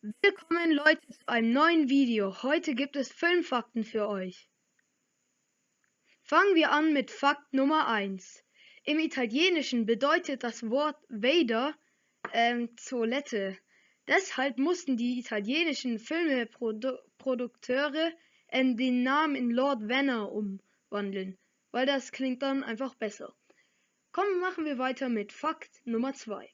Willkommen Leute zu einem neuen Video. Heute gibt es Filmfakten für euch. Fangen wir an mit Fakt Nummer 1. Im Italienischen bedeutet das Wort Vader ähm, Toilette. Deshalb mussten die italienischen Filmprodukteure äh, den Namen in Lord Venner umwandeln, weil das klingt dann einfach besser. Kommen, machen wir weiter mit Fakt Nummer 2.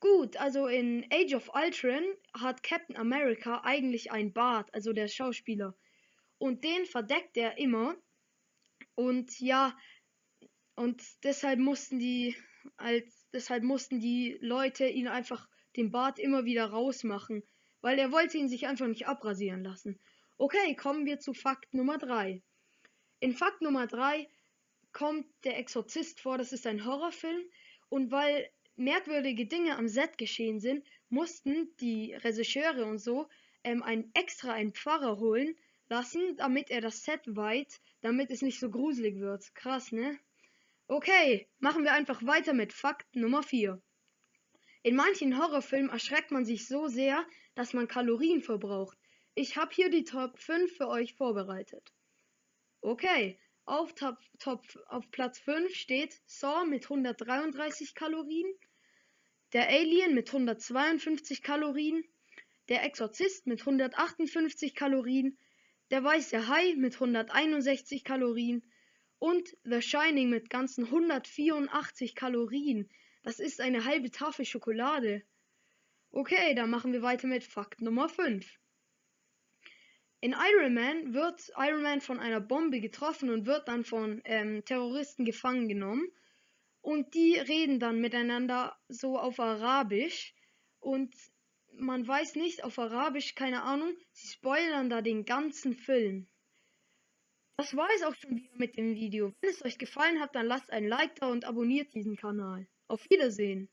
Gut, also in Age of Ultron hat Captain America eigentlich ein Bart, also der Schauspieler. Und den verdeckt er immer. Und ja, und deshalb mussten die als deshalb mussten die Leute ihn einfach den Bart immer wieder rausmachen, weil er wollte ihn sich einfach nicht abrasieren lassen. Okay, kommen wir zu Fakt Nummer 3. In Fakt Nummer 3 kommt der Exorzist vor, das ist ein Horrorfilm und weil merkwürdige Dinge am Set geschehen sind, mussten die Regisseure und so ähm, ein extra einen Pfarrer holen lassen, damit er das Set weiht, damit es nicht so gruselig wird. Krass, ne? Okay, machen wir einfach weiter mit Fakt Nummer 4. In manchen Horrorfilmen erschreckt man sich so sehr, dass man Kalorien verbraucht. Ich habe hier die Top 5 für euch vorbereitet. Okay, auf, Top, Top, auf Platz 5 steht Saw mit 133 Kalorien, der Alien mit 152 Kalorien, der Exorzist mit 158 Kalorien, der weiße Hai mit 161 Kalorien und The Shining mit ganzen 184 Kalorien. Das ist eine halbe Tafel Schokolade. Okay, dann machen wir weiter mit Fakt Nummer 5. In Iron Man wird Iron Man von einer Bombe getroffen und wird dann von ähm, Terroristen gefangen genommen und die reden dann miteinander so auf Arabisch und man weiß nicht auf Arabisch, keine Ahnung, sie spoilern da den ganzen Film. Das war es auch schon wieder mit dem Video. Wenn es euch gefallen hat, dann lasst ein Like da und abonniert diesen Kanal. Auf Wiedersehen.